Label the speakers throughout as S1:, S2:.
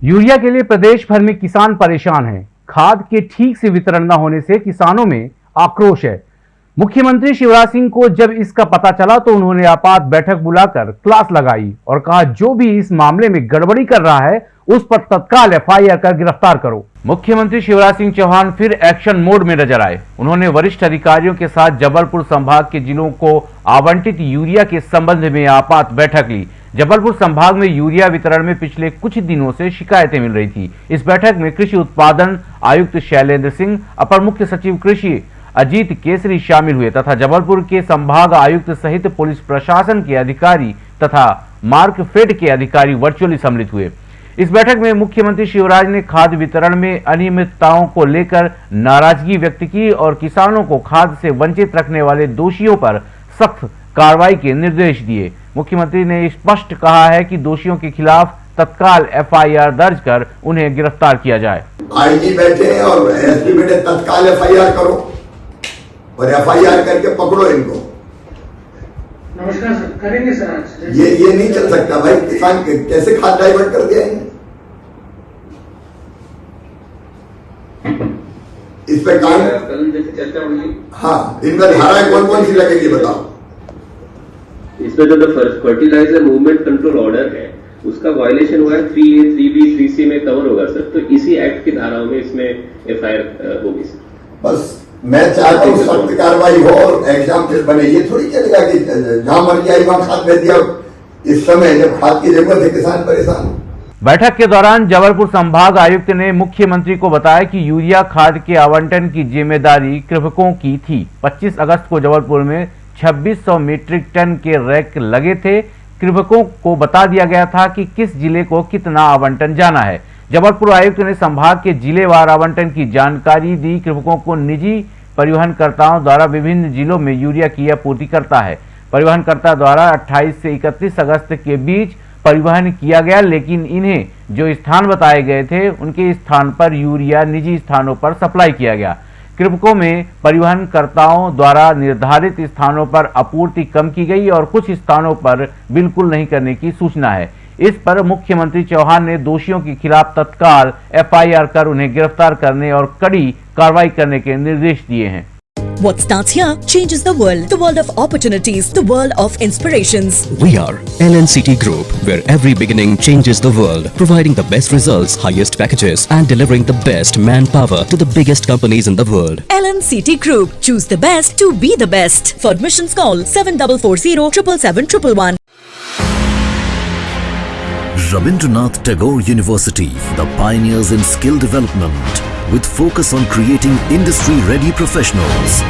S1: Urea के लिए प्रदेश भर में किसान परेशान हैं। खाद के ठीक से वितरण न होने से किसानों में आक्रोश है। मुख्यमंत्री शिवराज सिंह को जब इसका पता चला तो उन्होंने आपात बैठक बुलाकर क्लास लगाई और कहा, जो भी इस मामले में गड़बड़ी कर रहा है, उस पर तत्काल एफआईआर कर गिरफ़्तार करो। मुख्यमंत्री शिवराज सिंह चौहान फिर एक्शन मोड में नज़र आए। उन्होंने वरिष्ठ अधिकारियों के साथ जबलपुर संभाग के जिलों को आवंटित यूरिया के संबंध में आपात बैठक ली। जबलपुर संभाग में यूरिया वितरण में पिछले कुछ दिनों से शिकायतें मिल रही थी। इस बैठक में कृषि उत्पादन आयुक्त शैलेंद्र सिंह, अपर मुख्य सचिव कृषि अजीत केसरी शामिल हुए तथा जबलपुर के संभाग आयुक्त सहित पुलिस प्रशासन के अधिकारी तथा मार्क फेड के अधिकारी वर्चुअली सम्मिलित हुए। इस बैठक में मुख्यमंत्री शिवराज ने खाद वितरण में अनियमितताओं को लेकर नाराज़गी व्यक्त की और किसानों को खाद से वंचित रखने वाले दोषियों पर सख्त कार्रवाई के निर्देश दिए। मुख्यमंत्री ने स्पष्ट कहा है कि दोषियों के खिलाफ तत्काल एफआईआर दर्ज कर उन्हें गिरफ़्तार किया जाए।
S2: आईजी बैठे और एसपी बैठे तत्काल एफआईआर करो और एफआईआर करके पकड़ो इनको।
S3: नमस्कार सर करेंगे सर
S2: ये ये नहीं चल सकता भाई किसान कैसे खाद डाइवर्ट कर दिया इस पे काम हाँ इनमें धाराएँ कौन कौन सी लगेगी बताओ।
S4: इसमें जो फर्टिलाइज़र मूवमेंट कंट्रोल ऑर्डर है उसका वायलेशन हुआ है three A three B three C में कवर होगा सर। तो इसी एक्ट की धाराओं में इसमें एफआईआर होगी सर।
S2: बस मैं चाहता हूँ सख्त कार्रवाई हो और एग्ज़ाम फिर बने। ये थोड़ी चलेगा कि जहाँ मर जाए वहाँ खाद भेज दिया इस समय जब खाद की ज़रूरत है किसान परेशान हो।
S1: बैठक के दौरान जबलपुर संभाग आयुक्त ने मुख्यमंत्री को बताया कि यूरिया खाद के आवंटन की ज़िम्मेदारी कृषकों की थी। 25 अगस्त को जबलपुर में 2600 मीट्रिक टन के रैक लगे थे। कृषकों को बता दिया गया था कि किस ज़िले को कितना आवंटन जाना है। जबलपुर आयुक्त ने संभाग के जिलेवार आवंटन की जानकारी दी। कृषकों को निजी परिवहनकर्ताओं द्वारा विभिन्न जिलों में यूरिया की आपूर्ति करता है। परिवहनकर्ता द्वारा 28 से 31 अगस्त के बीच परिवहन किया गया, लेकिन इन्हें जो स्थान बताए गए थे, उनके स्थान पर यूरिया निजी स्थानों पर सप्लाई किया गया। कृपकों में परिवहनकर्ताओं द्वारा निर्धारित स्थानों पर आपूर्ति कम की गई और कुछ स्थानों पर बिल्कुल नहीं करने की सूचना है। इस पर मुख्यमंत्री चौहान ने दोषियों के खिलाफ तत्काल एफआईआर कर उन्हें गिरफ़्तार करने और कड़ी कार्रवाई करने के निर्देश दिए हैं।
S5: What starts here changes the world. The world of opportunities. The world of inspirations.
S6: We are LNCT Group, where every beginning changes the world, providing the best results, highest packages, and delivering the best manpower to the biggest companies in the world.
S5: LNCT Group. Choose the best to be the best. For admissions call 7440 777
S7: Rabindranath Tagore University, the pioneers in skill development, with focus on creating industry-ready professionals.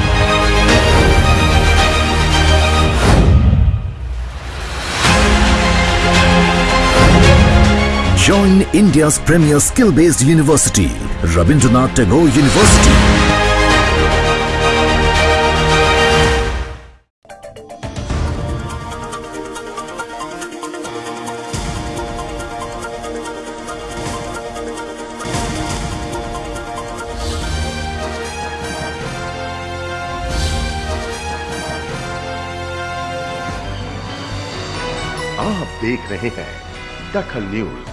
S7: Join India's premier skill-based university, Rabindranath Tagore University.
S8: आप देख रहे हैं दखल news.